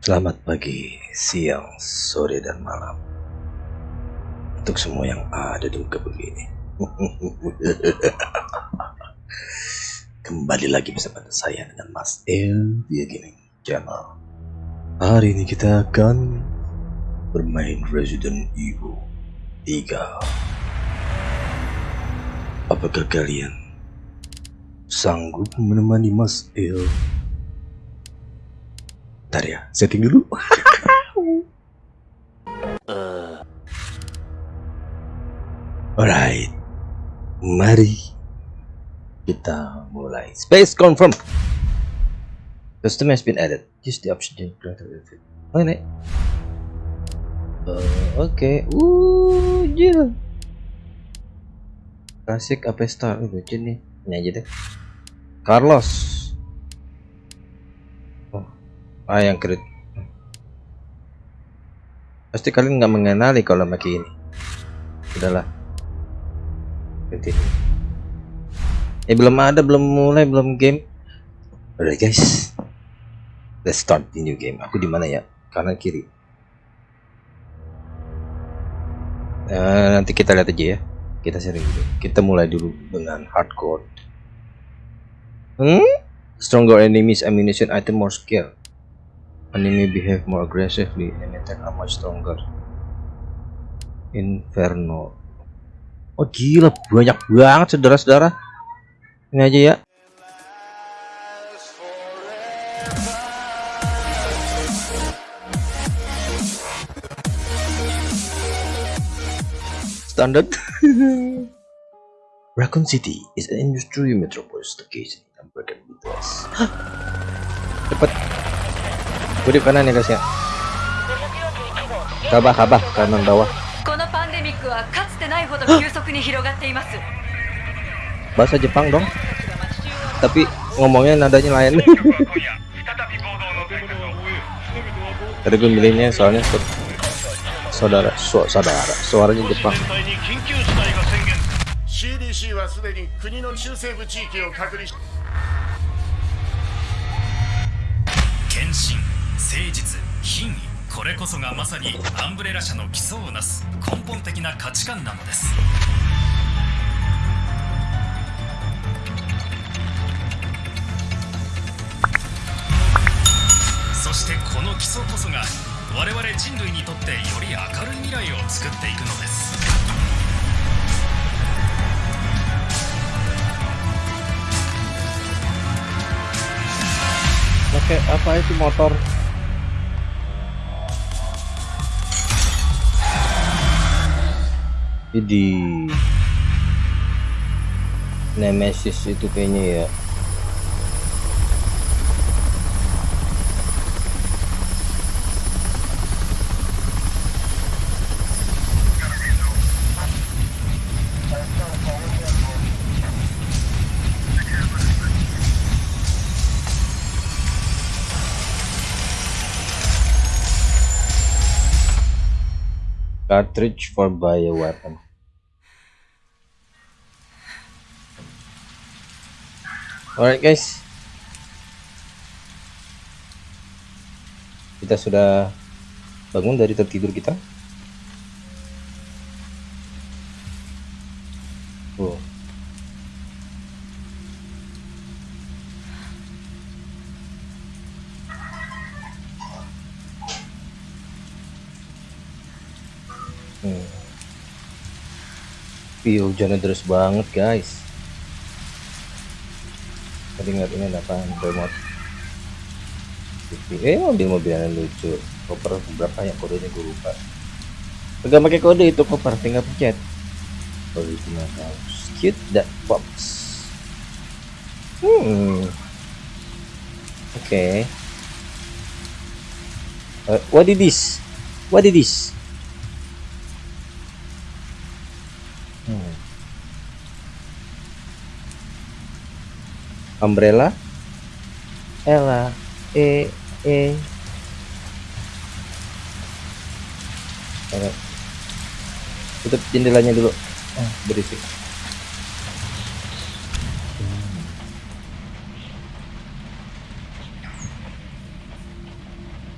Selamat pagi, siang, sore, dan malam. Untuk semua yang ada di muka ini. Kembali lagi bersama saya dengan Mas El di Gaming Channel. Hari ini kita akan bermain Resident Evil 3 Apakah kalian sanggup menemani Mas El Bentar ya, setting dulu. Alright, mari kita mulai. Space confirm. Custom has been added. Use the option to greater effect. Oh ini. Uh, Oke, okay. uh, gila. Klasik apa star? Lucu nih. Ini aja deh. Carlos. Ah yang kredit. Pasti kalian nggak mengenali kalau pakai ini. Udahlah. Berarti. Eh belum ada, belum mulai, belum game. Alright guys, let's start the new game. Aku di mana ya? Kanan kiri. Uh, nanti kita lihat aja ya. Kita sharing dulu. Kita mulai dulu dengan hardcore. Hmm? Stronger enemies, ammunition, item more skill. Enemy behave more aggressively and attack are much stronger. Inferno. Oh gila banyak banget saudara-saudara. Ini aja ya. Standard. Raccoon City is an industrial metropolis located in American Midwest. Cepet Gue di kanan ya guys ya. Kabah kabah kanan bawah. このパンデミックはかつてないほど急速に広がっています Bahasa Jepang dong. Tapi ngomongnya nadanya lain. Tadi gue milihnya soalnya su- saudara, su saudara, suaranya Jepang. 隊に緊急事態が宣言 CDC はすでに国の中西部地域を隔離し献身 誠実品位これこそがまさにアンブレラ社の基礎をなす根本的な価値観なのですそしてこの基礎こそが我々人類にとってより明るい未来を作っていくのです。Pakai apa itu motor? Jadi Nemesis itu kayaknya ya. Cartridge for bioweapon. Alright guys, kita sudah bangun dari tertidur kita. Oh. Hmm. Ih, hujannya deras banget, guys. Tadi ngeliat ini apa? Remote. TV. Eh, mobil-mobilan lucu. Koper berapa ya kodenya gue lupa. Gak pakai kode itu koper, tinggal pencet. Original house. Cute that box. Hmm. Oke. Okay. Uh, what is this? What is this? Umbrella Ella E E tutup jendelanya dulu ah, berisik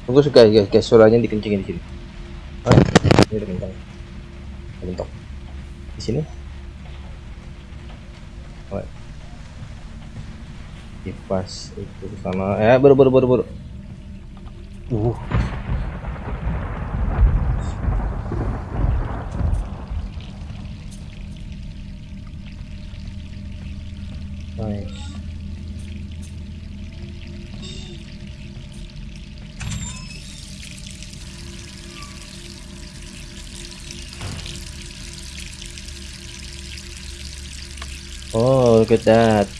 Tunggu suka guys, guys suaranya dikencengin di sini. Ah, ini udah kencang. Bentok. Di sini. Alright. Kipas itu ke sana. Ya, baru baru baru baru. Uh. Nice. Oh, look at that.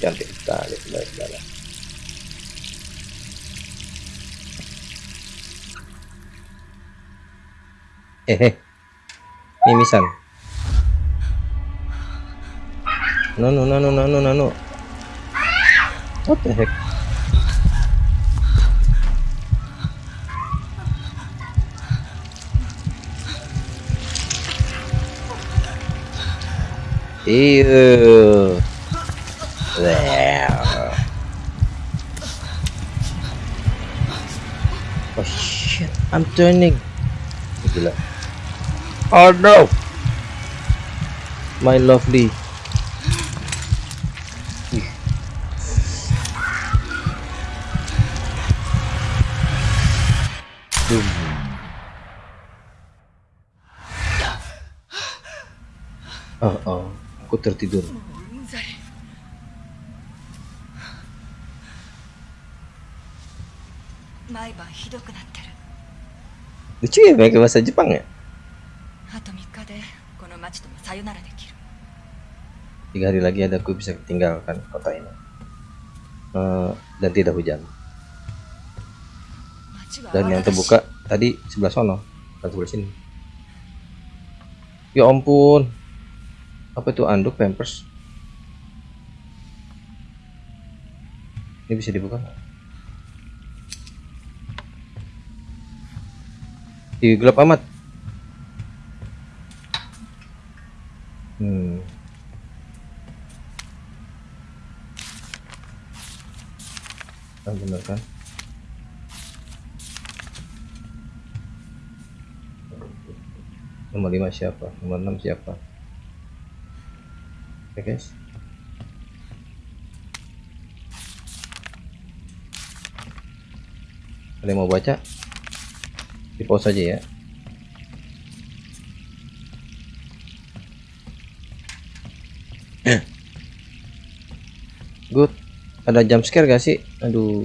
Cantik sekali saudara-saudara. Hehe. Mimisan. No, no, no, no, no, no, no, no. What the heck? Ew. Oh shit, I'm turning. Gila. Oh no. My lovely. Boom. Oh, oh, aku tertidur. 毎晩ひどくなってる Lucu ya pakai bahasa Jepang ya? あと3日でこの町ともさよならできる Tiga hari lagi ada aku bisa tinggalkan kota ini. Eh, dan tidak hujan. 町は Dan yang 泡だし terbuka tadi sebelah sono, bukan sebelah sini. Ya ampun. Apa itu anduk pampers? Ini bisa dibuka Ih, gelap amat. Hmm. Ah, bener kan? Nomor 5 siapa? Nomor 6 siapa? Oke guys. Ada yang mau baca? Di pause aja ya. Good. Ada jump scare gak sih? Aduh.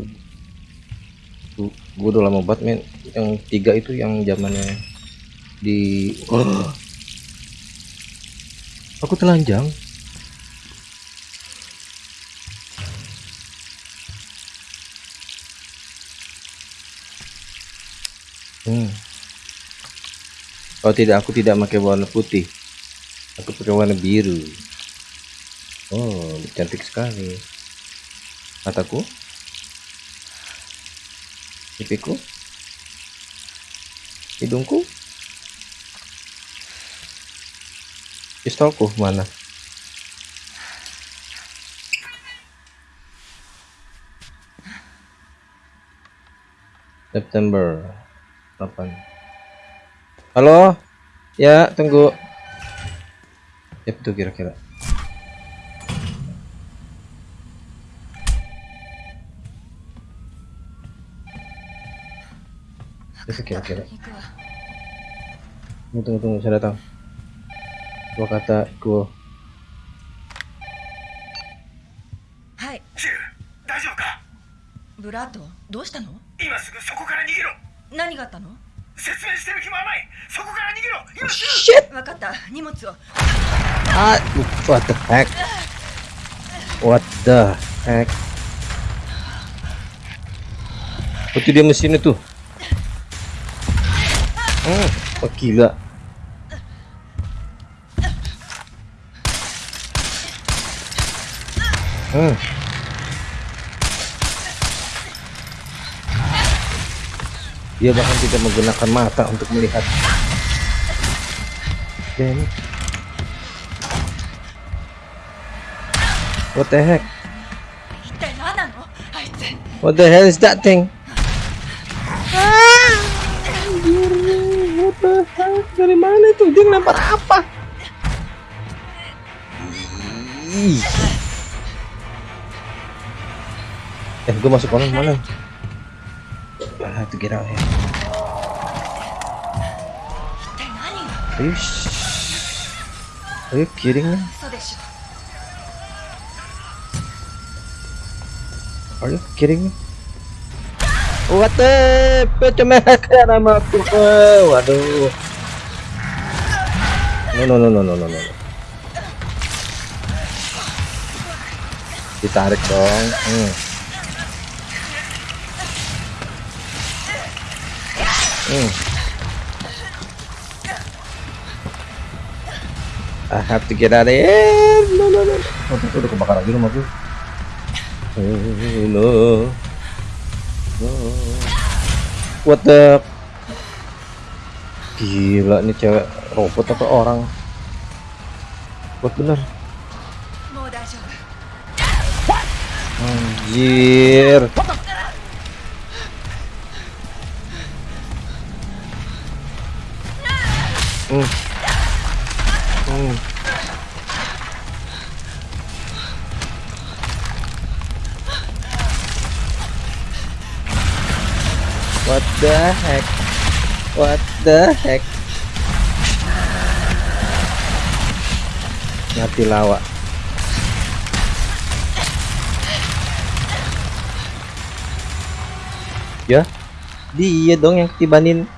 Gue udah lama banget men. Yang tiga itu yang zamannya di oh. aku telanjang hmm. oh tidak aku tidak pakai warna putih. Aku pakai warna biru. Oh cantik sekali. Mataku? Pipiku? Hidungku? Pistolku mana? September 8 halo ya tunggu ya itu kira-kira itu kira-kira 行くわ tunggu tunggu tunggu saya datang gua kata gua はいシュウ大丈夫かブラッドどうしたの 何があったの説明してる暇はないそこから逃げろ今す shit 分かった荷物を ah what the heck what the heck Oh, itu dia mesin itu hmm, oh gila hmm. dia bahkan tidak menggunakan mata untuk melihat. Dan what the heck? What the hell is that thing? What the dari mana itu? Dia nampak apa? Eh gue masuk kolam mana? have to get out here. Are you sh Are you kidding me? Are you kidding me? What the Put your pecah nama aku. Waduh. No no no no no no no. Ditarik dong. Hmm. I have to get out of here. No, no, no. Oh, tuh udah kebakar lagi rumah oh, tuh. No. Oh. What the? Gila nih cewek robot apa orang? Buat bener. Anjir. What the 丈夫 Anjir. Hmm. Hmm. What the heck? What the heck? Mati lawak. Ya, dia dong yang ketibanin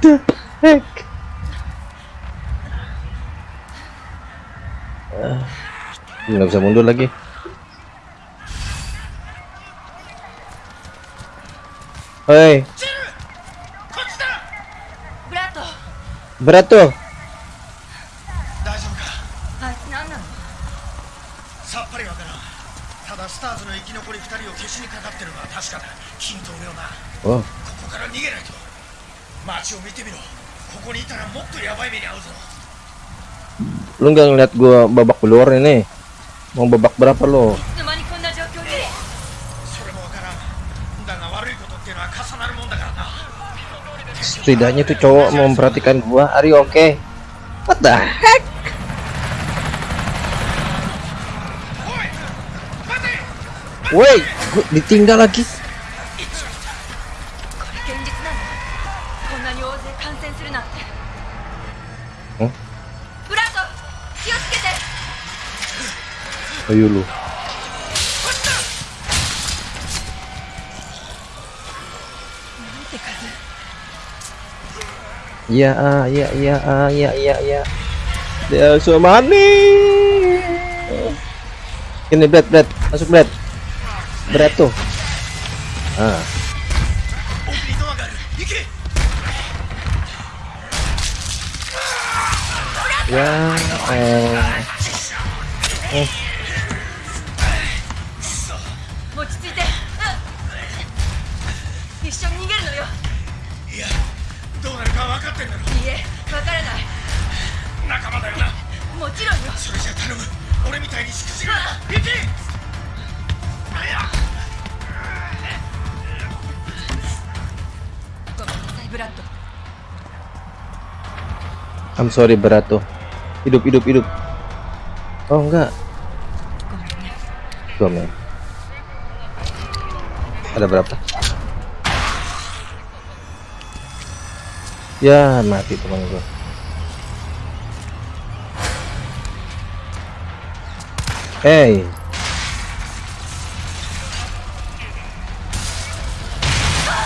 the heck? Nggak bisa mundur lagi. Hei. Berato. Berat tuh. Lu nggak ngeliat gua babak keluar ini. Mau babak berapa lo? Setidaknya tuh cowok memperhatikan gua. Ari oke. Okay. What the heck? Woi, ditinggal lagi. Ayo lu. Ya, ya, ya, ya, ya, ya. ya. Dia so money. Ini bread, bread, masuk bread, bread tuh. Ah. Ya, eh. I'm sorry berat tuh hidup hidup hidup. Oh enggak. Dua men ada berapa? Ya mati teman gue hey.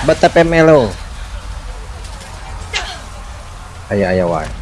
Betapa pemelo ayah ayah wae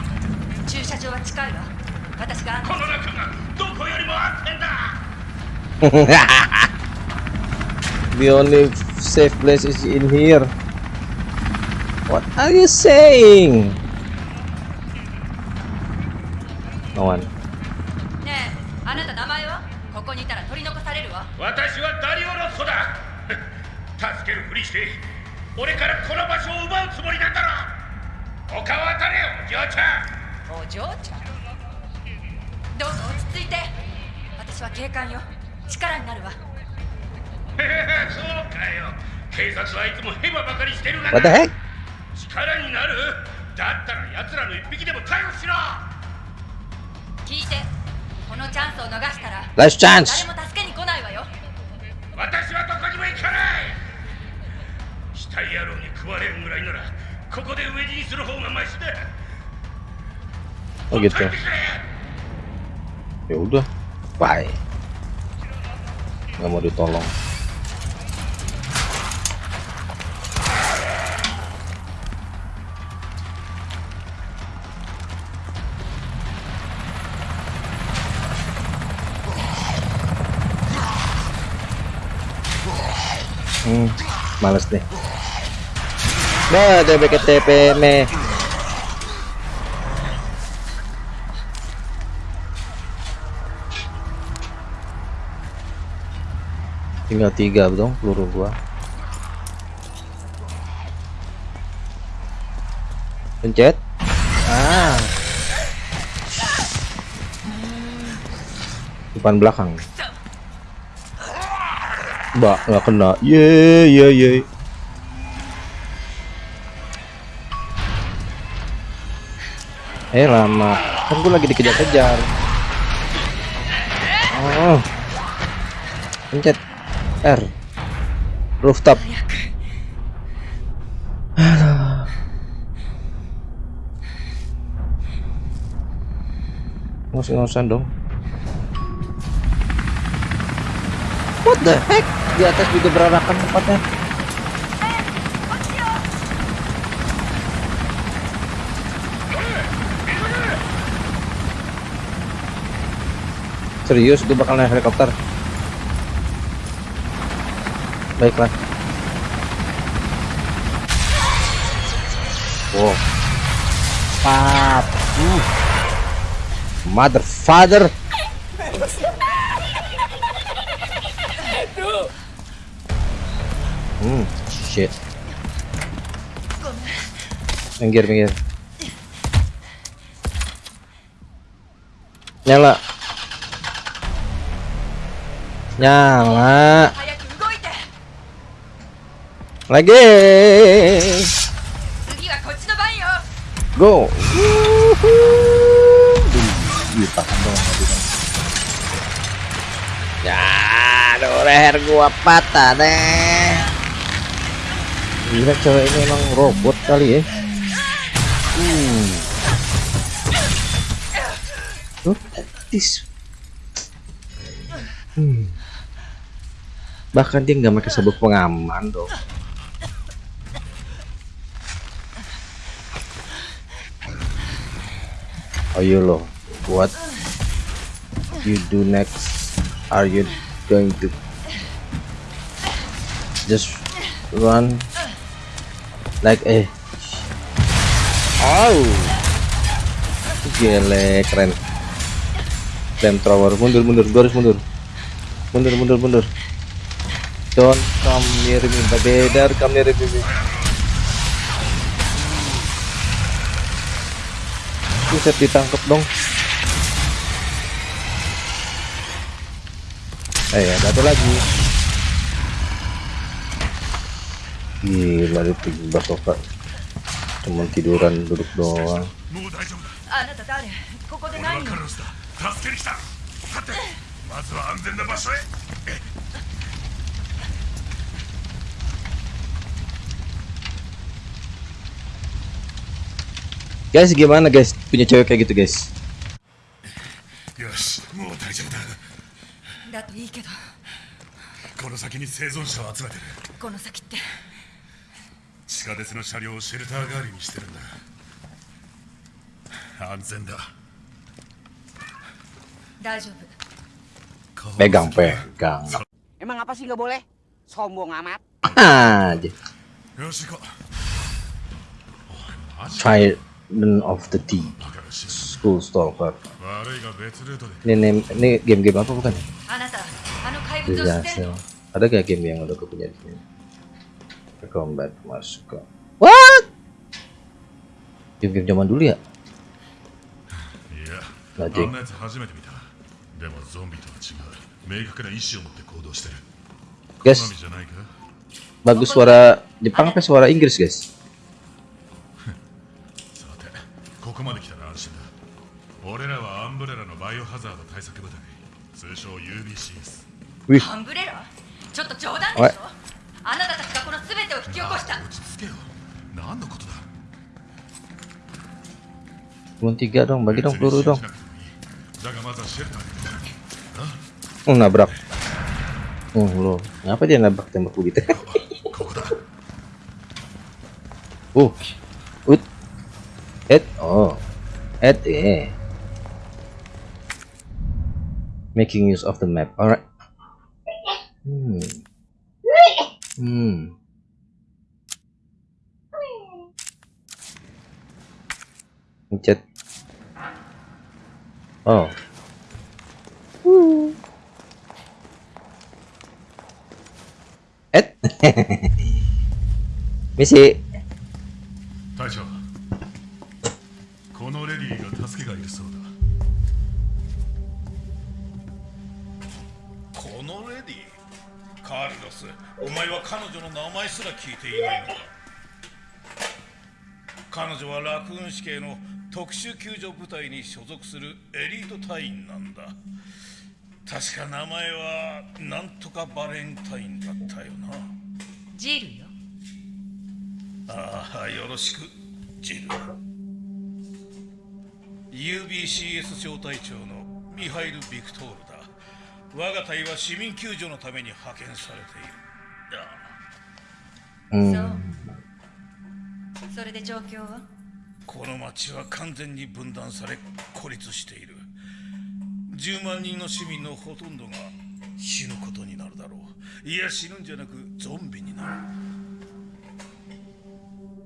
駐車場は近いわ私が案内この中がどこよりも安全だ the only safe place is in here. What are you saying? No one. What the heck? 力になるだったら奴らの一匹でも逮捕しろ聞いてこのチャンスを逃したら Last chance. Nah, ke TP me. Tinggal tiga dong peluru gua. Pencet. Ah. Depan belakang. Mbak, nggak kena. Ye, ye, ye. Eh lama, kan gue lagi dikejar-kejar. Oh. Pencet R. Rooftop. Aduh. Ngos-ngosan dong. What the heck? Di atas juga berarakan tempatnya. Serius gue bakal naik helikopter. Baiklah. Wow. Pap. Uh. Mother father. Hmm, shit. Minggir, minggir. Nyala nyala lagi go ya aduh leher gua patah deh gila cewek ini emang robot kali ya hmm. Look at this. Hmm. Bahkan dia nggak pakai sabuk pengaman dong. You lo, what you do next? Are you going to just run like eh? Oh, gile keren. Flamethrower mundur mundur, gua harus mundur. Mundur mundur mundur. Don't come near me, better come near me. Ditangkap dong. Eh ya, satu lagi. Gila itu basoka. Cuman tiduran duduk doang. Guys, gimana guys? Punya cewek kayak gitu, guys? Pegang, pegang. Emang apa sih nggak boleh? Sombong amat. Ah, し行こう Trident of the Deep バカらしい School Stalker 悪いが別ルートで ini name ini game-game apa bukan ya? あなたあの怪物を知って Disaster るの ada gak game yang udah punya di sini ke combat masuk ke what game-game zaman dulu ya いやマジあんなやつ初めて見たでもゾンビとは違う明確な意志を持って行動してる好 guys みじゃないか bagus suara Jepang apa suara Inggris guys 俺らはアンブレラのバイオハザード対策部隊。通称 UBCS アンブレラちょっと冗談でしょ。あなたたちがこの全てを引き起こした。落ち着けよ。何のことだ？cuma tiga dong bagi dong peluru 信 dong oh nabrak oh lo ngapa dia nabrak tembak begitu ここだ。oh ut et oh et eh making use of the map alright hmm hmm Mencet. Oh. Et. Misi. 隊聞いていないのか？彼女はラクーン市警の特殊救助部隊に所属するエリート隊員なんだ。確か名前はなんとかバレンタインだったよな。ジルよ。ああよろしくジル。UBCS 招待長のミハイル・ビクトールだ。我が隊は市民救助のために派遣されている。ああ Hmm. そう。それで状況は？この町は完全に分断され孤立している。10万人の市民のほとんどが死ぬことになるだろう。いや死ぬんじゃなくゾンビになる。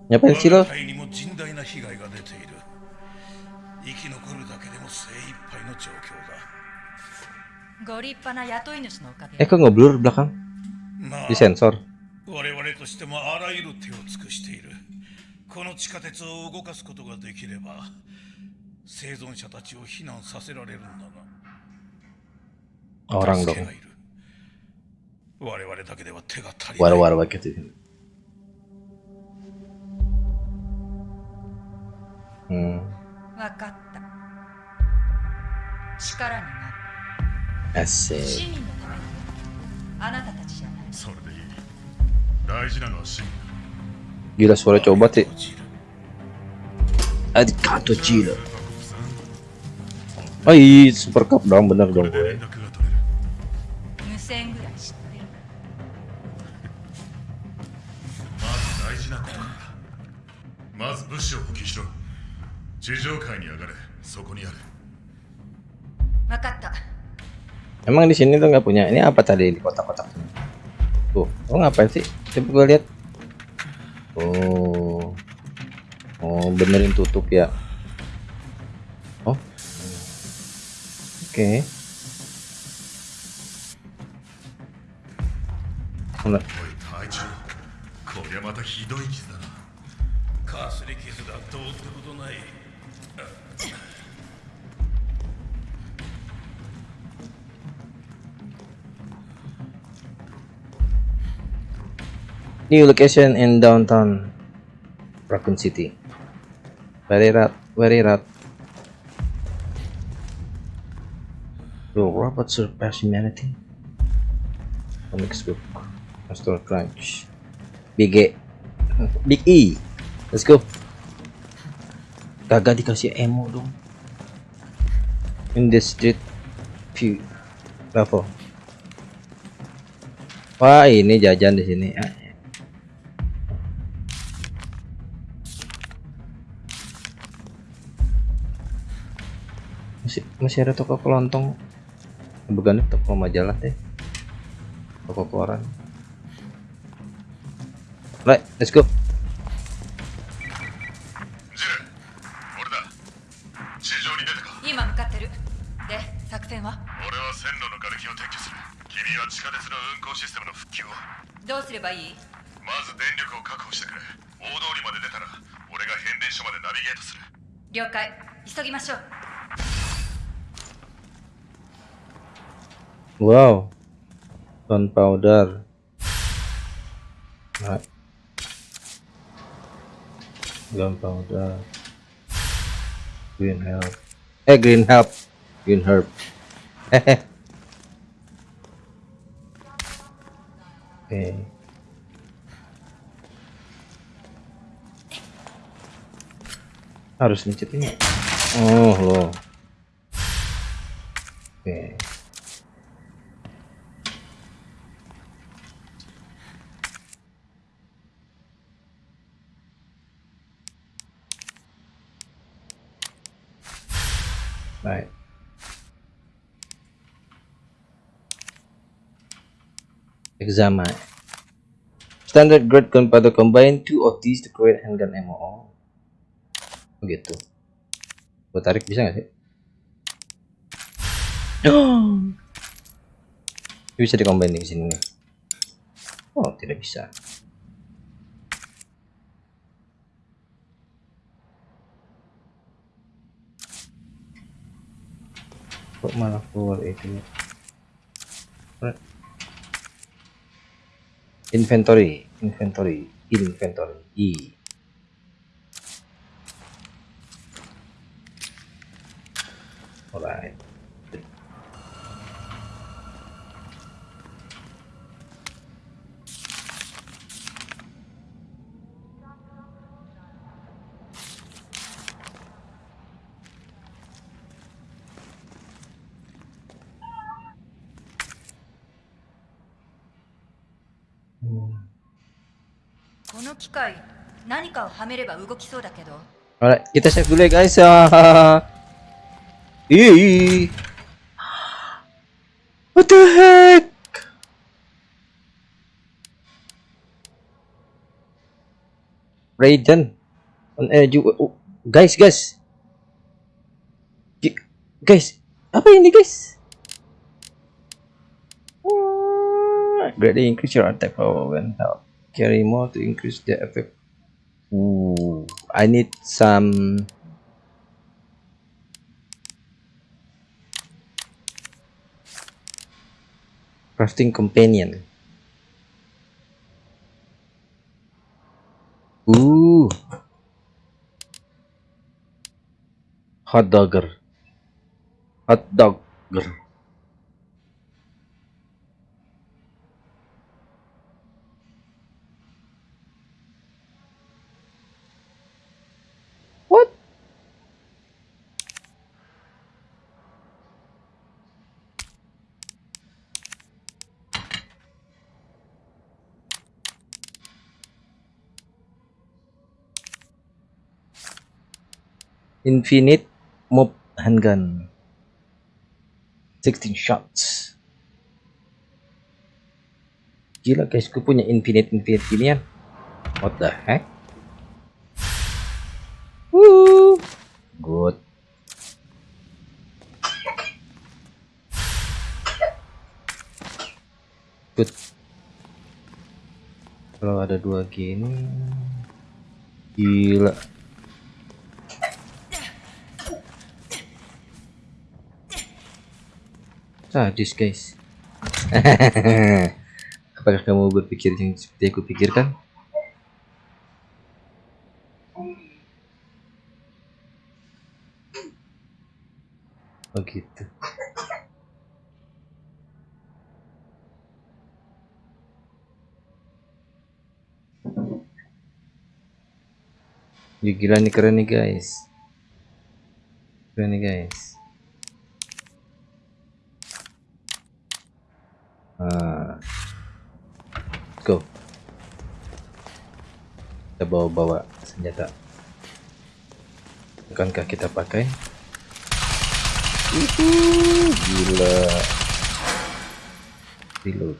sih 我 lo? が隊にも甚大な被害が出ている。生き残るだけでも精一杯の状況ご立派な雇い主のおかげ。Eh kok nggak blur belakang? だ我々としてもあらゆる手を尽くしているこの地下鉄を動かすことができれば生存者たちを避難させられるんだが Orang 助 dong. けがいる我々だけでは手が足りない War-war gitu. Hmm. わかった力にな Asik. る市民のためにあなたたち Gila suara coba sih. Adikato Jiro. Ai, super cup dong bener dong. Emang di sini tuh nggak punya. Ini apa tadi di kotak-kotak? Tuh, lo ngapain sih? Coba gue lihat. Oh, oh benerin tutup ya. Oh, oke. Mana- おい隊長こりゃまたひどい傷だなかすり傷だどうってことない New location in downtown Raccoon City. Very rat, very rat. Will robots surpass humanity? Comics book. Astral Crunch. Big E. Big E. Let's go. Kagak dikasih emo dong. In the street view level. Wah, ini jajan di sini. masih ada toko kelontong bukan toko majalah deh toko koran right let's go Yo Wow. Gunpowder. Nah. Gunpowder. Green herb. Eh, green herb. Green herb. Hehe. Oke. Harus mencet ini. Oh, loh. Oke. Right. Examine. Standard grade gunpowder combine two of these to create handgun ammo. Oh. Begitu. Gue tarik bisa nggak sih? Bisa dikombin di sini nih. Oh, tidak bisa. Kok malah keluar itu? Inventory inventory inventory. I. Alright この機械何かをはめれば動きそうだけど Alright, kita save dulu ya guys ya. Ih. What the heck? Raiden on air juga. Oh, guys, guys. G Guys, apa ini guys? Greatly increase your attack power when help. Carry more to increase the effect Ooh, I need some crafting companion. Ooh, hot dogger, hot dogger. What? Infinite mob handgun. 16 shots. Gila guys, gue punya infinite infinite ginian. What the heck? Woo. Good. Good. Kalau ada dua gini, gila. Sadis guys. Apakah kamu berpikir yang seperti aku pikirkan? Oh gitu. Gila nih keren nih guys. Keren nih guys. Ah. Let's go. Kita bawa-bawa senjata. Bukankah kita pakai? Uhuh, gila. Reload.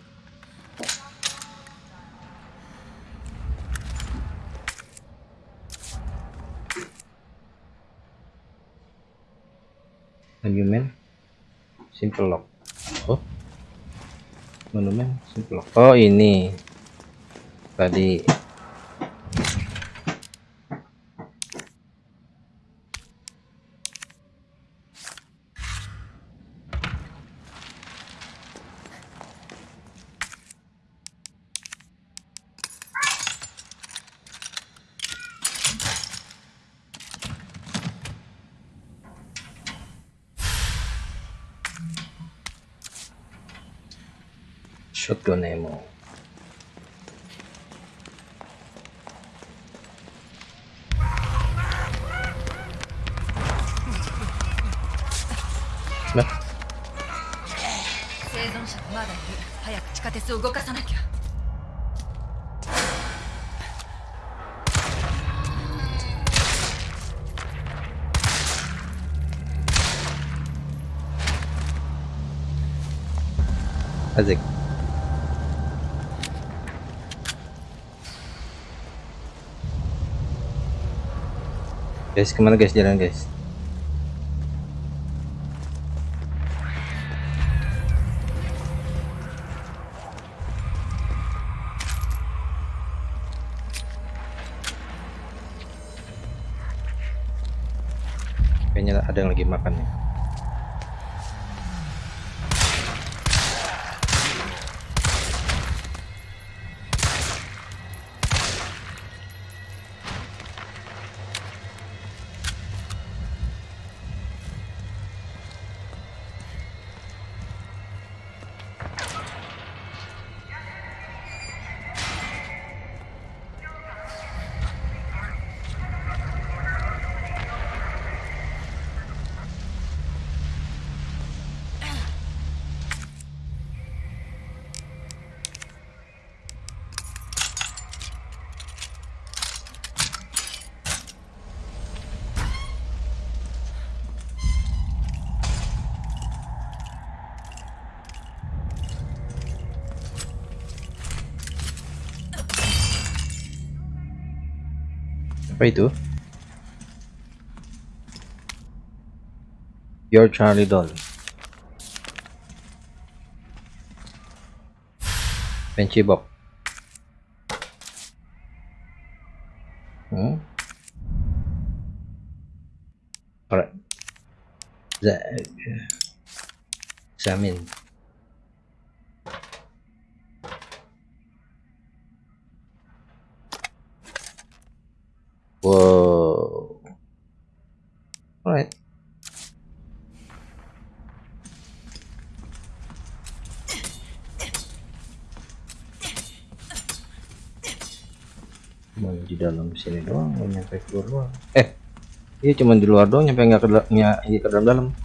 Argument simple lock. Monumen oh ini. Tadi まだいる早く地下鉄を動かさなきゃ asik guys kemana guys jalan guys apa itu your Charlie doll Benchy box hmm? alright. Za examine sini doang, nyampe keluar doang. Eh, iya cuma di luar doang, nyampe nggak ke, ke dalam dalam.「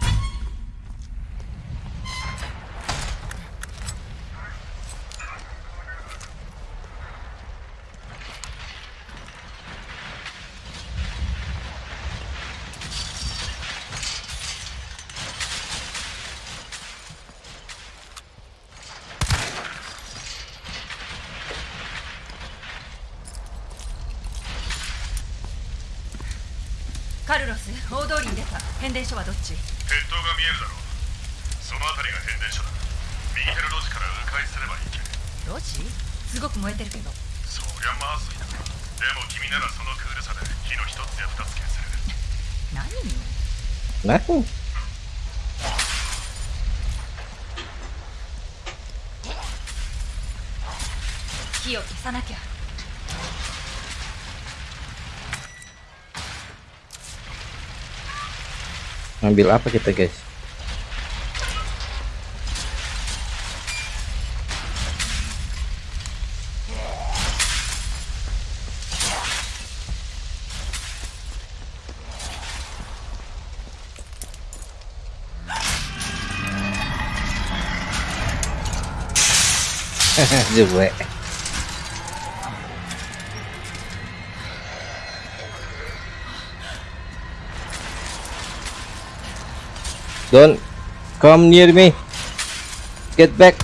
火を消さなきゃ ngambil apa kita guys? Jebek. Don't come near me. Get back.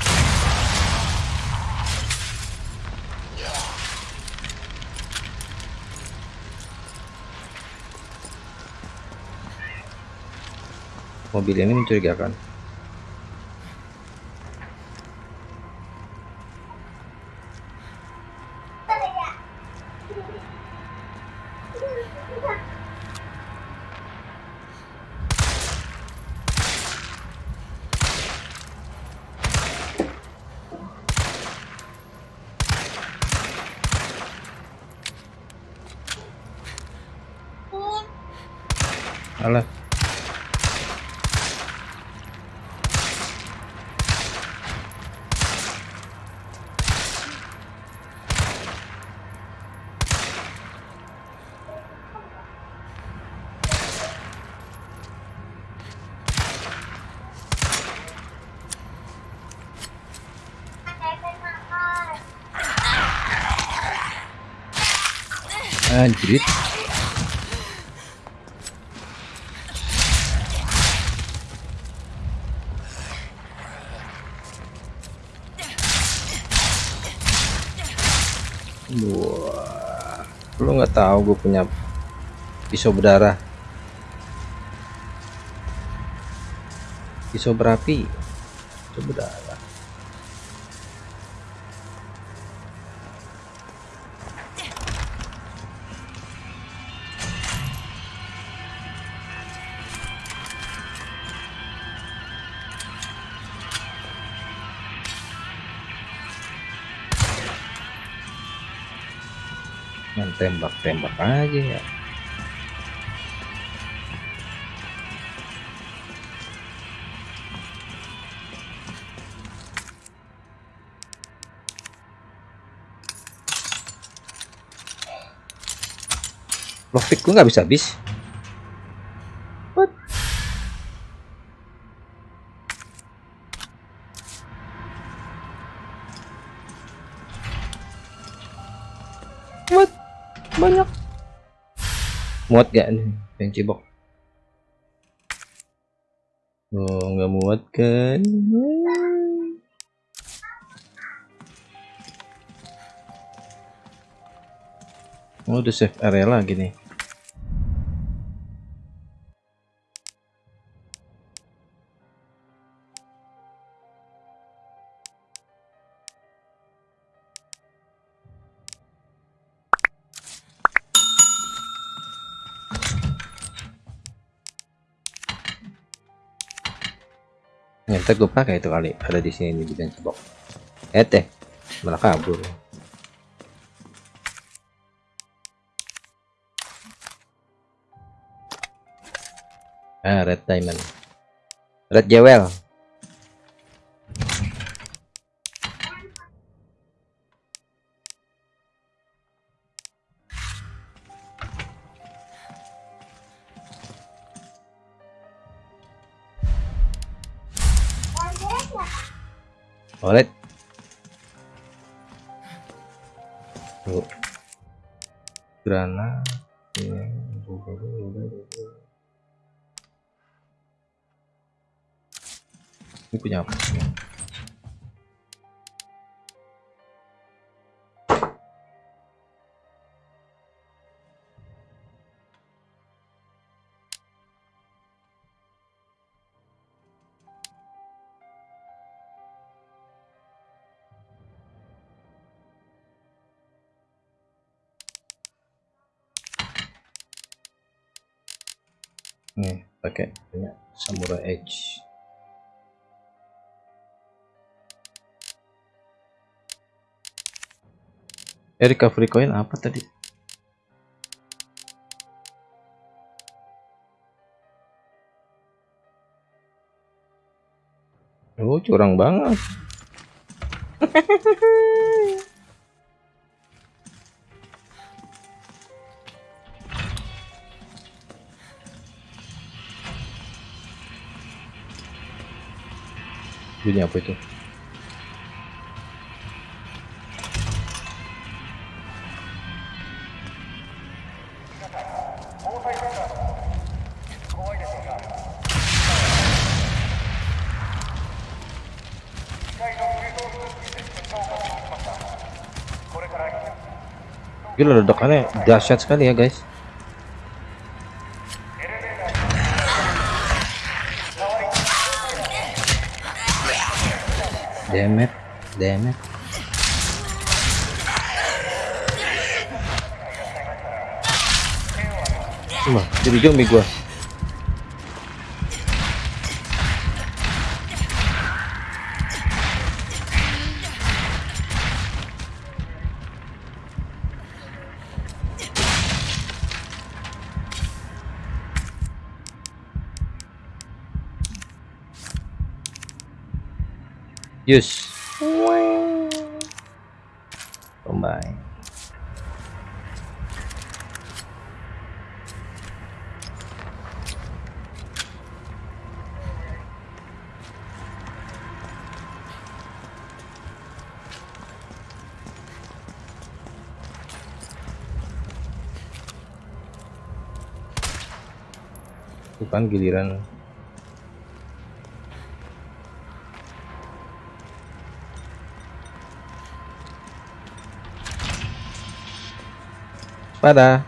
Mobil ini mencurigakan. Anjir. Wah, lu nggak tahu gue punya pisau berdarah, pisau berapi, tembak-tembak aja ya. Lockpick gue nggak bisa habis. Muat gak nih yang cibok? Oh, nggak muat kan? Oh, udah save area lagi nih. Ntar gue pakai itu kali ada di sini di bench box. Eh teh, malah kabur. Ah, red diamond. Red jewel. Nih, pakai punya Samurai Edge. Eh, recovery coin apa tadi? Oh, curang banget. Bunyi apa itu? Gila ledakannya dahsyat sekali ya guys. jadi zombie gua Yes. Wow. Combine. Bukan giliran Pada.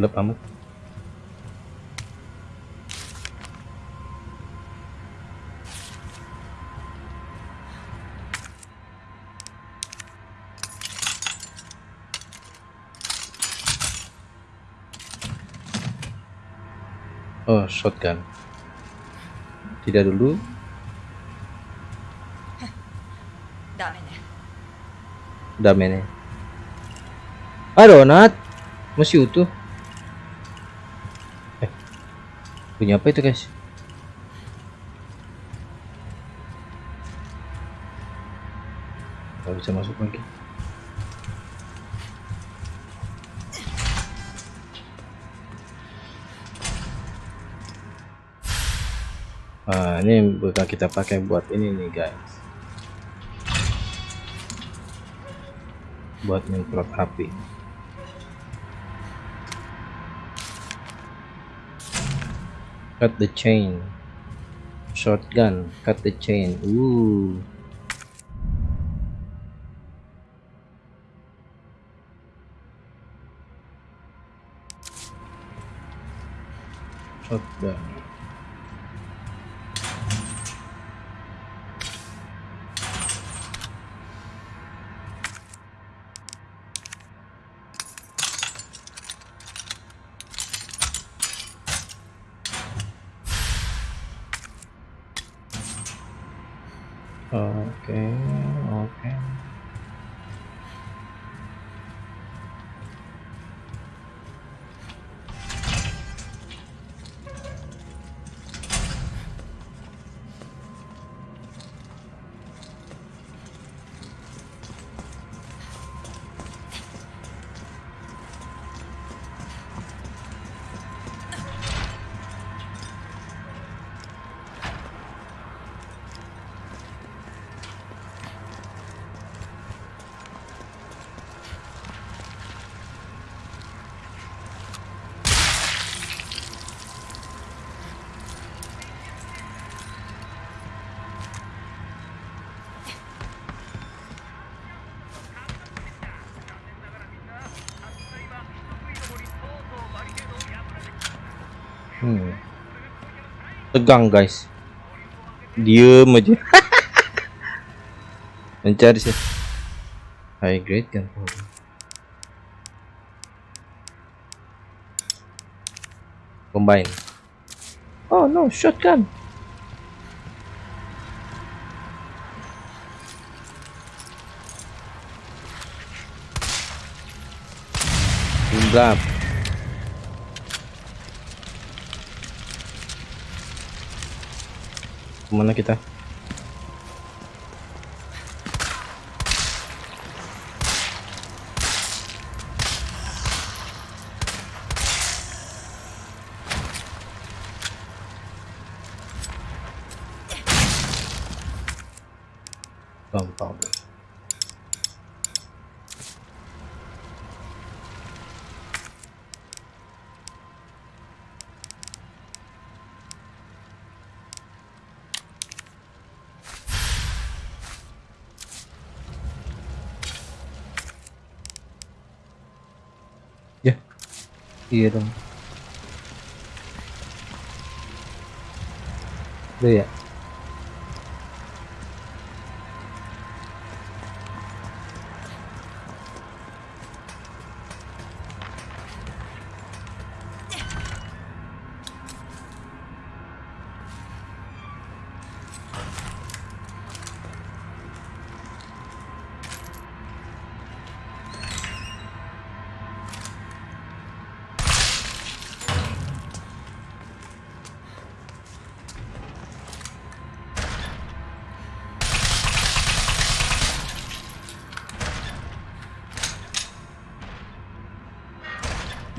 gelap amat Oh, shotgun. Tidak dulu. Damene. Damene. Ah, Nat, Masih utuh. Punya apa itu, guys? Gak bisa masuk lagi. Ah, ini bakal kita pakai buat ini nih, guys. buat nyemprot api cut the chain. Shotgun. Cut the chain. Ooh. Shotgun Tegang guys. Diem aja. Mencari sih. High grade kan. Combine. Oh no, shotgun. Gelap. Ke mana kita? Gampang. Ya. Iya dong. Udah ya.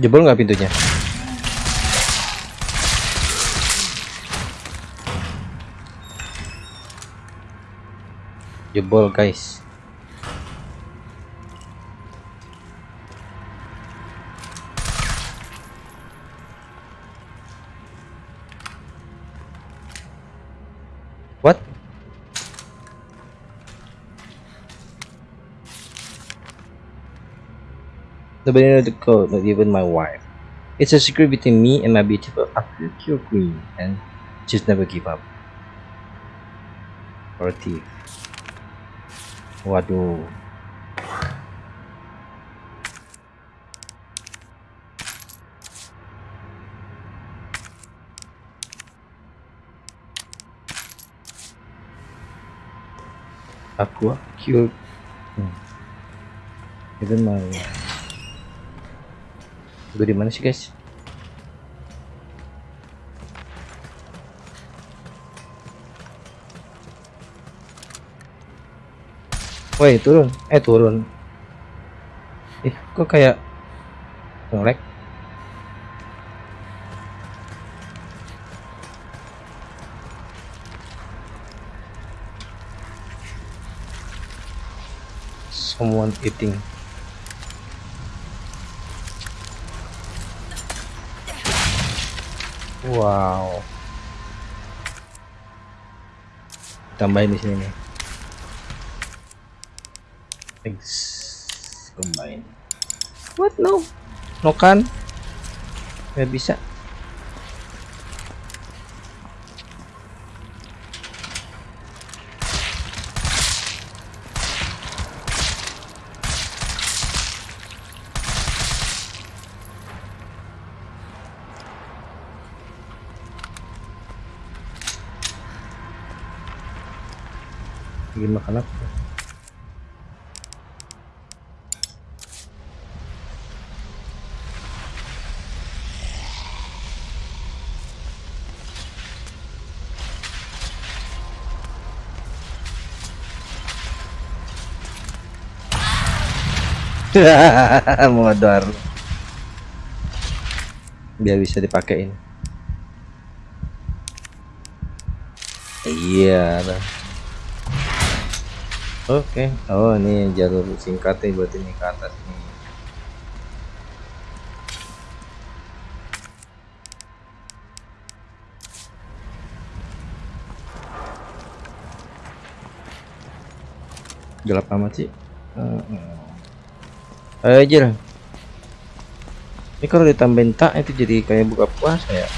Jebol nggak pintunya? Jebol guys. Nobody knows the code, not even my wife. It's a secret between me and my beautiful African queen, and just never give up. Or a thief. Waduh. Aqua cute. Hmm. Even my Gue di mana sih guys? Woi turun, eh turun. Ih kok kayak ngelek? Someone eating. Wow. Tambahin di sini nih. X combine. What no? No kan? Gak bisa. modar. Biar bisa dipakein. Iya dah. oke. Oh ini jalur singkatnya buat ini ke atas nih. Gelap amat sih. Uh, ayo lah ini kalau ditambahin tak itu jadi kayak buka puasa ya?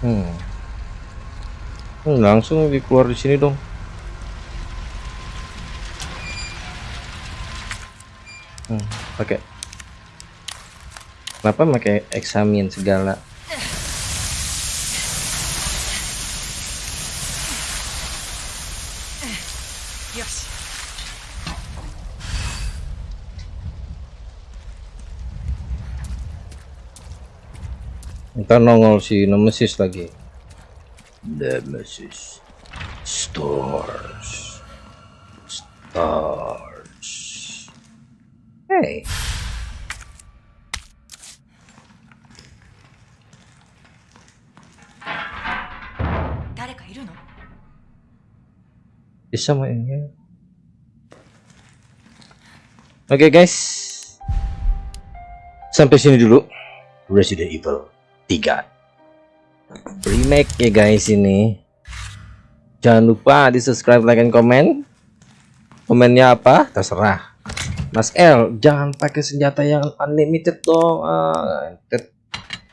Hmm. hmm langsung dikeluar di sini dong pakai kenapa pakai eksamin segala? Ntar nongol si nemesis lagi. Nemesis. Stars. Stars bisa mainnya oke guys. Sampai sini dulu. Resident Evil 3 remake ya guys ini. Jangan lupa di subscribe like and comment. Komennya apa? Terserah. Mas L jangan pakai senjata yang unlimited dong. Ah, tet-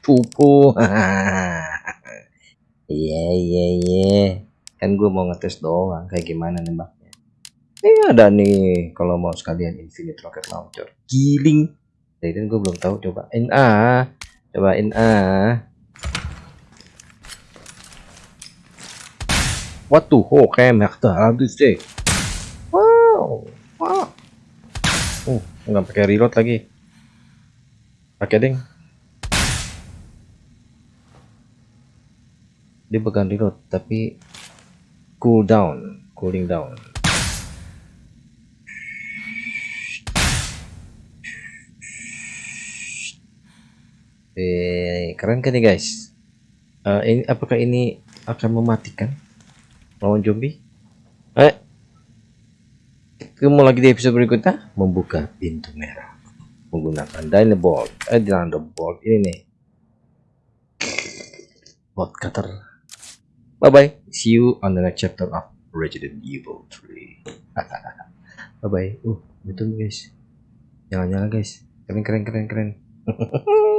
pupu. Iya iya iya kan gue mau ngetes doang kayak gimana nembaknya. Ini ada nih kalau mau sekalian infinite rocket launcher. Giling. Jadi gue belum tahu coba. Ena, coba ena. what the eh, mekta, tuh hektar habis deh wow wow. Uh nggak pakai reload lagi. Pakai ding. Dia bukan reload tapi cool down. Cooling down. Eh keren kan nih guys? Eh, ini apakah ini akan mematikan lawan zombie? Eh ketemu lagi di episode berikutnya. Membuka pintu merah. Menggunakan Dynavolt eh Dynavolt ini nih. Bot cutter bye bye see you on the next chapter of Resident Evil 3 bye bye uh betul guys. Jangan nyala guys. Keren keren keren keren